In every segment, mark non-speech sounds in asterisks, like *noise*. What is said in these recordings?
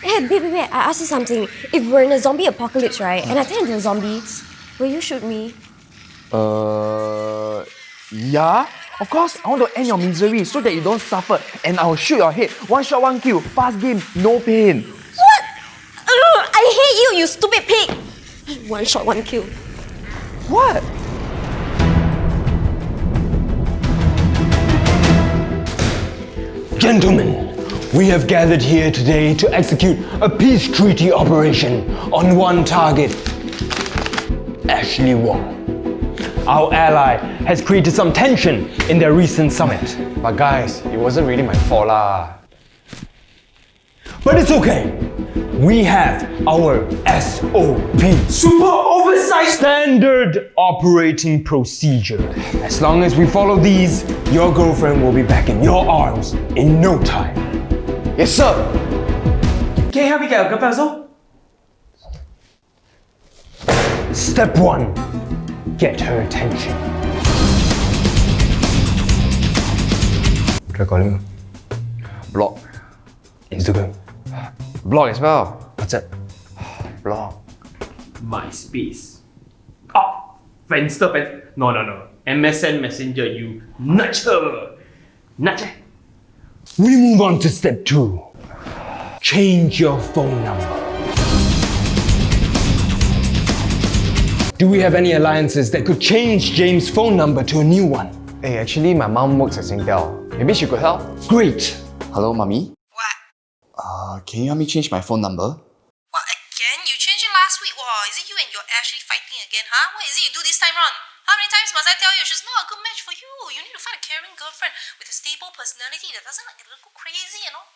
Hey, babe, babe, babe, I ask you something. If we're in a zombie apocalypse, right, and I turn into a zombie, will you shoot me? Uh, yeah. Of course, I want to end your misery so that you don't suffer, and I'll shoot your head. One shot, one kill. Fast game, no pain. What? Ugh, I hate you, you stupid pig! One shot, one kill. What? Gentlemen, we have gathered here today to execute a peace treaty operation on one target Ashley Wong. Our ally has created some tension in their recent summit. But guys, it wasn't really my fault lah. But it's okay. We have our SOP. Super Oversized Standard Operating Procedure. As long as we follow these, your girlfriend will be back in your arms in no time. Yes, sir. Can you help me get a girlfriend also? Step 1. Get her attention. Try calling her. Block. Instagram. Block as well. What's that? Block. MySpace. Ah! Friendster, friend. No, no, no. MSN Messenger, you nudge her. Nudge her. We move on to step 2. Change your phone number. Do we have any alliances that could change James' phone number to a new one? Hey, actually, my mom works at Singtel. Maybe she could help. Great! Hello, mommy. What? Uh, can you help me change my phone number? What again? You changed it last week. Wow, is it you and your Ashley fighting again, huh? What is it you do this time round? How many times must I tell you she's not a good match for you? You need to find a caring girlfriend with a stable personality that doesn't like go crazy, you know?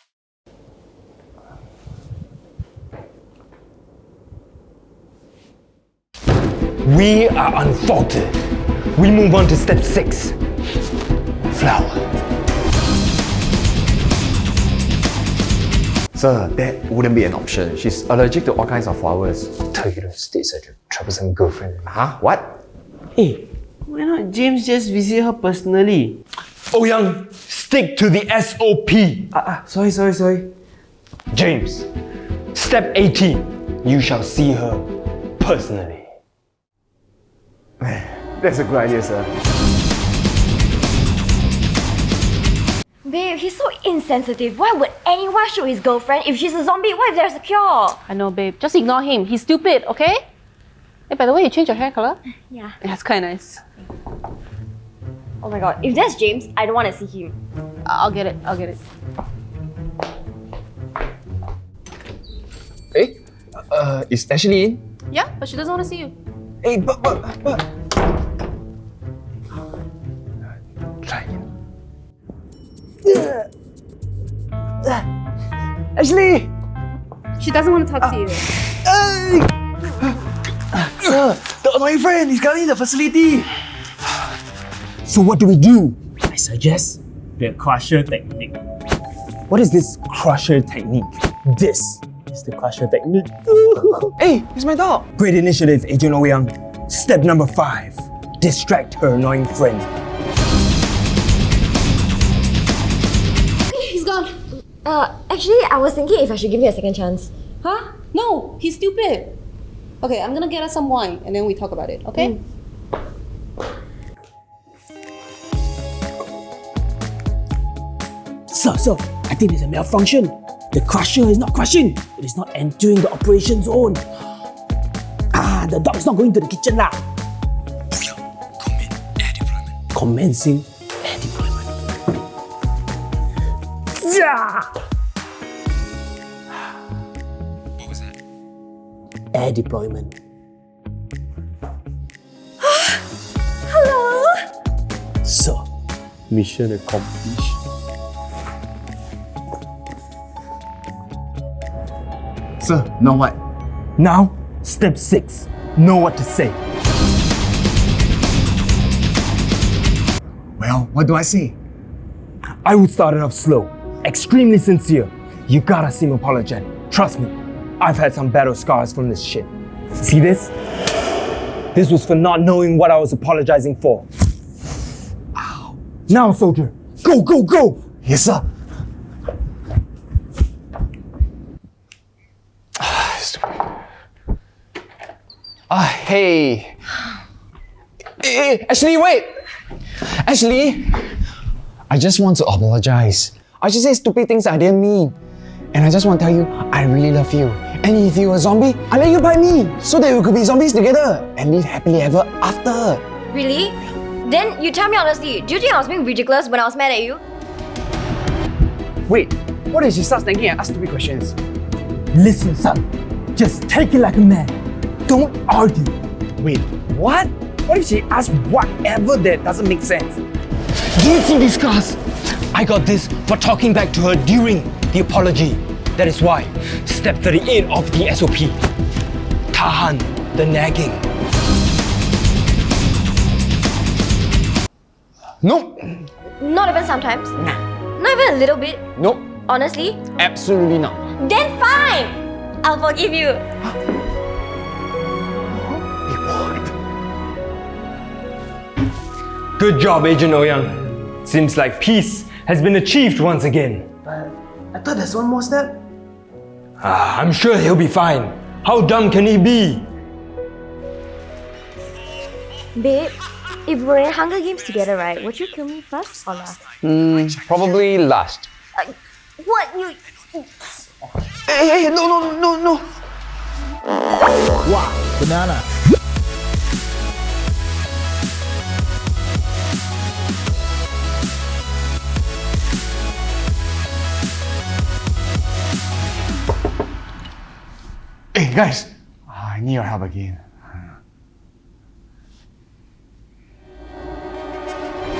We are unfaulted. We move on to step 6. Flower. Sir, that wouldn't be an option. She's allergic to all kinds of flowers. Tell you to stay such a troublesome girlfriend. Huh? What? Hey, why not James just visit her personally? Oh Young, stick to the SOP. Ah, ah, sorry, sorry, sorry. James, step 18. You shall see her personally. That's a good idea, sir. Babe, he's so insensitive. Why would anyone shoot his girlfriend if she's a zombie? What if there's a cure? I know, babe. Just ignore him. He's stupid, okay? Hey, by the way, you changed your hair color? *laughs* Yeah. That's quite nice. Oh my god, if that's James, I don't want to see him. I'll get it. I'll get it. Hey, uh, is Ashley in? Yeah, but she doesn't want to see you. Hey, but, but, but. Try again. Ashley! She doesn't want to talk to you. Sir, the annoying friend, is coming in the facility. So what do we do? I suggest the crusher technique. What is this crusher technique? This is the crusher technique. *laughs* Hey, it's my dog. Great initiative, Agent Ouyang. Step number 5. Distract her annoying friend. He's gone. Uh, actually, I was thinking if I should give you a second chance. Huh? No, he's stupid. Okay, I'm gonna get us some wine and then we talk about it, okay? Sir, sir, I think there's a malfunction. The crusher is not crushing. It is not entering the operation zone. Ah, the dog is not going to the kitchen lah. Commencing air deployment. Yeah! Air deployment. *gasps* Hello? Sir, mission accomplished. Sir, now what? Now, step 6. Know what to say. Well, what do I say? I would start it off slow, extremely sincere. You gotta seem apologetic. Trust me, I've had some battle scars from this shit. See this? This was for not knowing what I was apologizing for. Ow. Now, soldier, go, go, go! Yes, sir. Ah, uh, hey. Eh, eh, Ashley, wait! Ashley, I just want to apologize. I just say stupid things I didn't mean. And I just want to tell you, I really love you. And if you were a zombie, I'll let you bite me so that we could be zombies together and live happily ever after. Really? Then you tell me honestly, do you think I was being ridiculous when I was mad at you? Wait, what if she starts thinking and ask stupid questions? Listen, son. Just take it like a man. Don't argue. Wait, what? What if she asks whatever that doesn't make sense? Do you see this class? I got this for talking back to her during the apology. That is why step 38 of the SOP. Tahan the nagging. Nope, Not even sometimes. Nah. Not even a little bit. nope, Honestly. absolutely not. Then fine. I'll forgive you. Good job, Agent Ouyang. Seems like peace has been achieved once again. But I thought there's one more step. Ah, I'm sure he'll be fine. How dumb can he be? Babe, if we're in Hunger Games together, right, would you kill me first or last? Probably last. What? You. Hey, hey, no, no, no, no. Wow, banana. Guys. I need your help again.